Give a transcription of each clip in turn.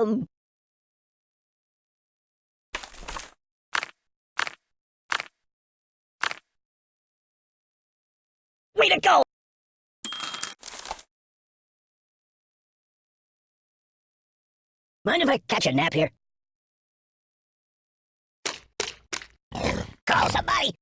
Um. Way to go! Mind if I catch a nap here? Call somebody!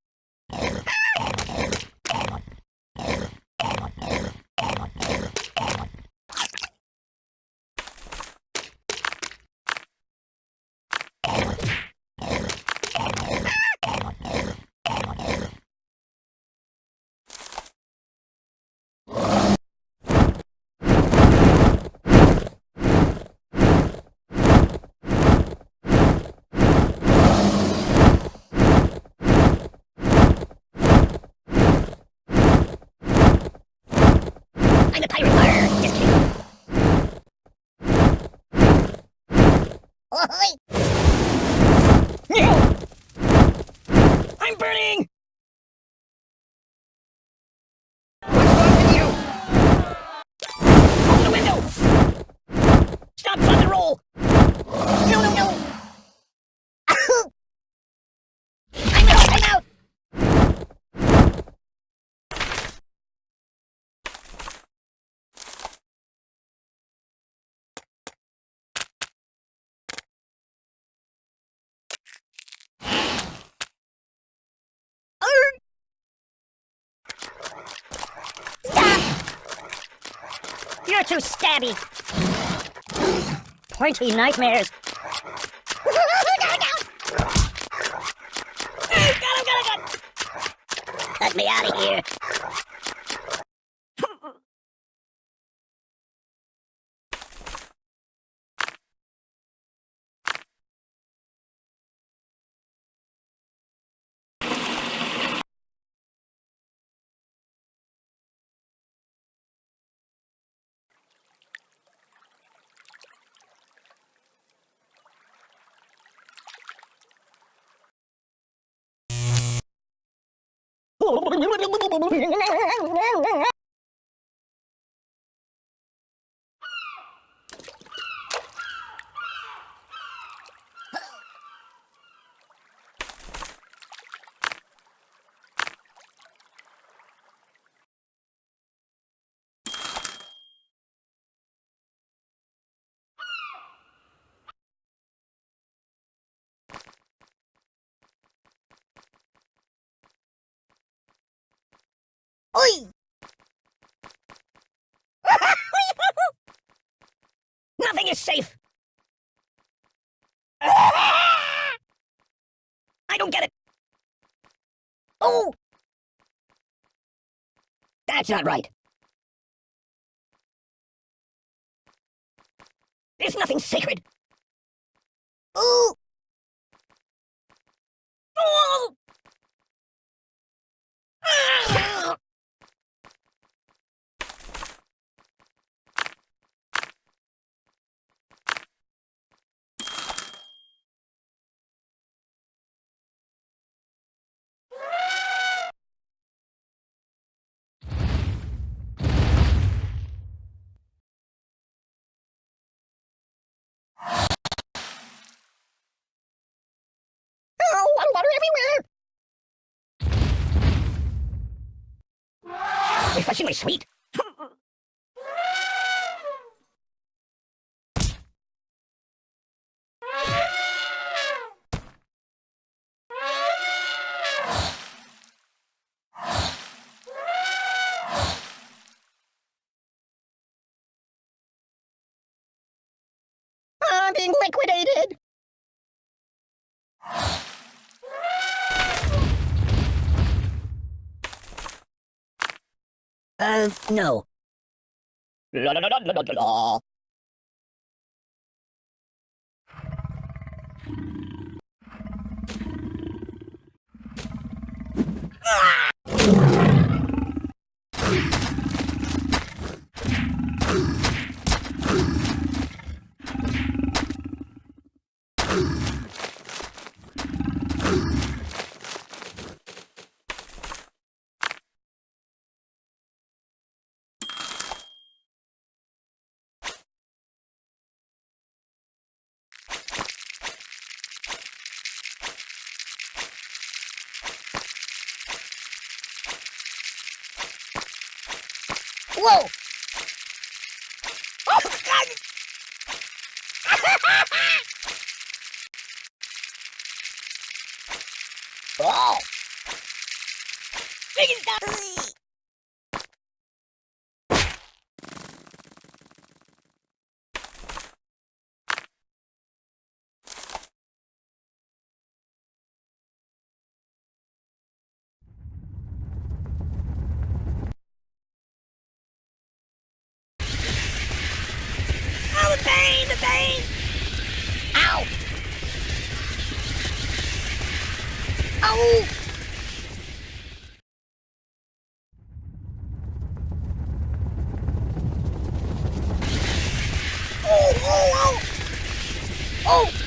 I'm a pirate! Arr, just kidding. Ahoy! No! I'm burning! What's wrong with you? Open the window! Stop, drop, and roll! No, no, no! Ahoo! I'm out! I'm out! Arr! Stop! You're too stabby. Pointy nightmares. Cut me out of here. Oi! Nothing is safe. I don't get it. Oh! That's not right. There's nothing sacred. Ooh! Oh! Refreshingly sweet. I'm being liquidated! Uh, no. Ah! Whoa! Oh, God! oh! Oh!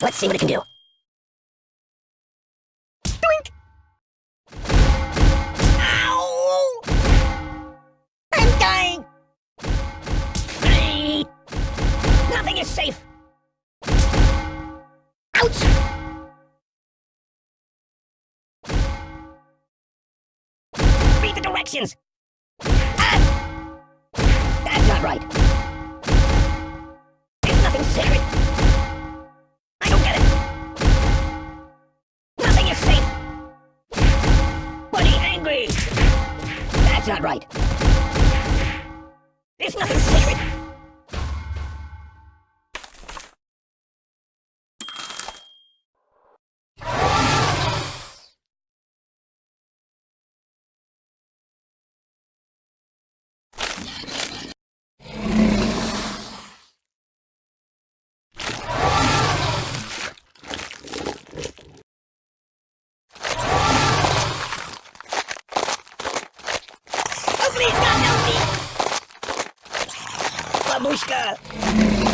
Let's see what it can do. Doink! Ow! I'm dying! Free! Nothing is safe! Ouch! Read the directions! Angry. That's not right. There's nothing sacred. Oh, please, God, help me! Babushka!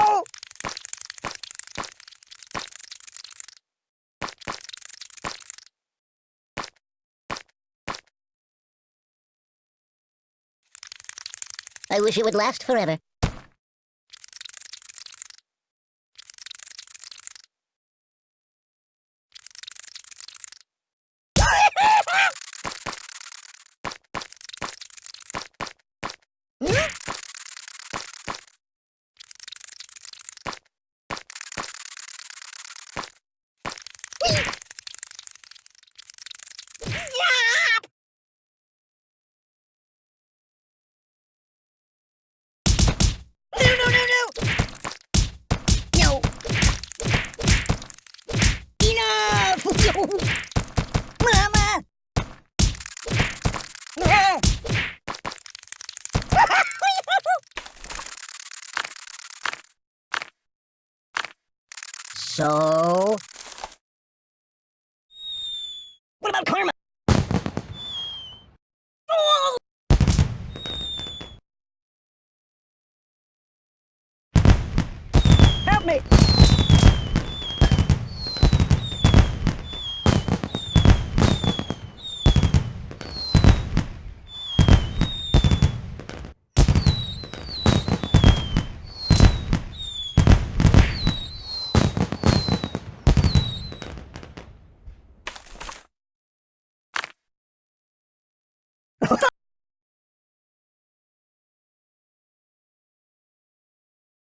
Ow! I wish it would last forever. So. What about karma? Help me!